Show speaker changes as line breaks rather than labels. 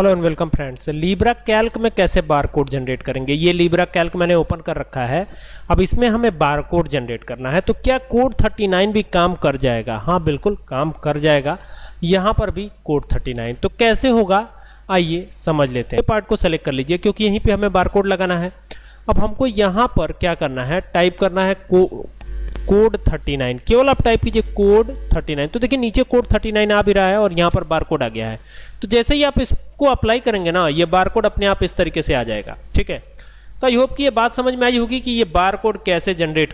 Hello and welcome friends Libre Calc में कैसे bar code generate करेंगे? ये लीब्रा कैल्क मैंने ओपन कर रखा है। अब इसमें हमें बार कोड जनरेट करना है। तो क्या कोड 39 भी काम कर जाएगा? हाँ बिल्कुल, काम कर जाएगा। यहाँ पर भी कोड 39 तो कैसे होगा? आइए समझ लेते हैं। पार्ट को सेलेक्ट कर लीजिए, क्योंकि यहीं पर हमें बार लगाना है। अब हमको यहाँ पर क्या करना है? टाइप करना है कोड 39 केवल आप टाइप कीजिए कोड 39 तो देखिए नीचे कोड 39 आ भी रहा है और यहाँ पर बार कोड आ गया है। तो जैसे ही आप इसको अप्लाई करेंगे ना, ये बार कोड अपने आप इस तरीके से आ जाएगा। ठीक है? तो आई होप कि ये बात समझ में आई होगी कि ये बार कोड कैसे जनरेट